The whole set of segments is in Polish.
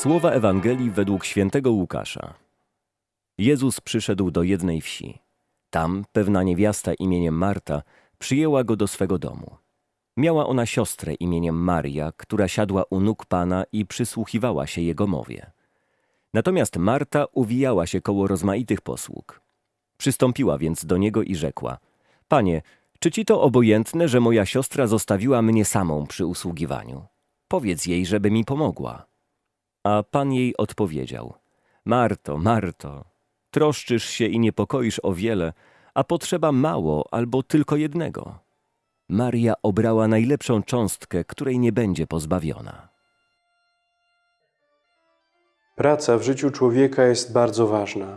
Słowa Ewangelii według świętego Łukasza. Jezus przyszedł do jednej wsi. Tam pewna niewiasta imieniem Marta przyjęła go do swego domu. Miała ona siostrę imieniem Maria, która siadła u nóg Pana i przysłuchiwała się Jego mowie. Natomiast Marta uwijała się koło rozmaitych posług. Przystąpiła więc do Niego i rzekła – Panie, czy Ci to obojętne, że moja siostra zostawiła mnie samą przy usługiwaniu? Powiedz jej, żeby mi pomogła. A Pan jej odpowiedział: Marto, Marto, troszczysz się i niepokoisz o wiele, a potrzeba mało albo tylko jednego. Maria obrała najlepszą cząstkę, której nie będzie pozbawiona. Praca w życiu człowieka jest bardzo ważna,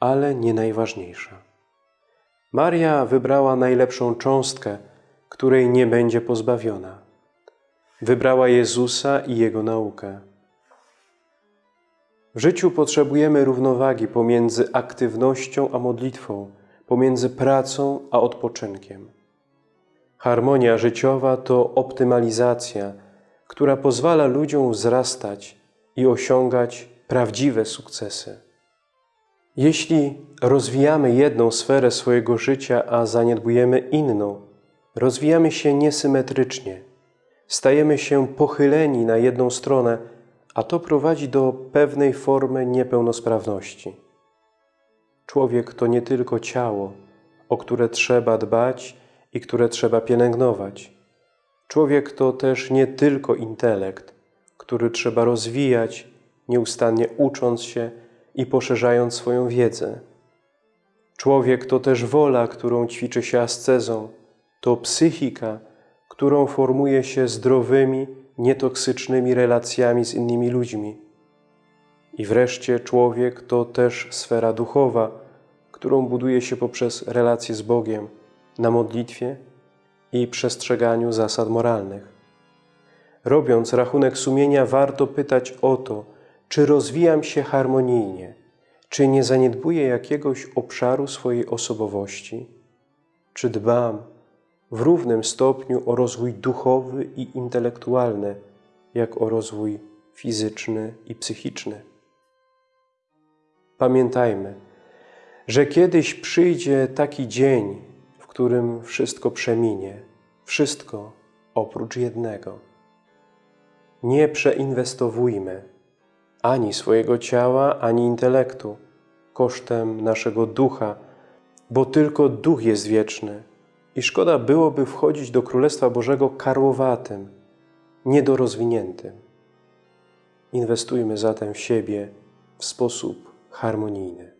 ale nie najważniejsza. Maria wybrała najlepszą cząstkę, której nie będzie pozbawiona. Wybrała Jezusa i Jego naukę. W życiu potrzebujemy równowagi pomiędzy aktywnością a modlitwą, pomiędzy pracą a odpoczynkiem. Harmonia życiowa to optymalizacja, która pozwala ludziom wzrastać i osiągać prawdziwe sukcesy. Jeśli rozwijamy jedną sferę swojego życia, a zaniedbujemy inną, rozwijamy się niesymetrycznie, stajemy się pochyleni na jedną stronę, a to prowadzi do pewnej formy niepełnosprawności. Człowiek to nie tylko ciało, o które trzeba dbać i które trzeba pielęgnować. Człowiek to też nie tylko intelekt, który trzeba rozwijać, nieustannie ucząc się i poszerzając swoją wiedzę. Człowiek to też wola, którą ćwiczy się ascezą, to psychika, którą formuje się zdrowymi, nietoksycznymi relacjami z innymi ludźmi. I wreszcie człowiek to też sfera duchowa, którą buduje się poprzez relacje z Bogiem, na modlitwie i przestrzeganiu zasad moralnych. Robiąc rachunek sumienia, warto pytać o to, czy rozwijam się harmonijnie, czy nie zaniedbuję jakiegoś obszaru swojej osobowości, czy dbam w równym stopniu o rozwój duchowy i intelektualny, jak o rozwój fizyczny i psychiczny. Pamiętajmy, że kiedyś przyjdzie taki dzień, w którym wszystko przeminie, wszystko oprócz jednego. Nie przeinwestowujmy ani swojego ciała, ani intelektu kosztem naszego ducha, bo tylko duch jest wieczny i szkoda byłoby wchodzić do Królestwa Bożego karłowatym, niedorozwiniętym. Inwestujmy zatem w siebie w sposób harmonijny.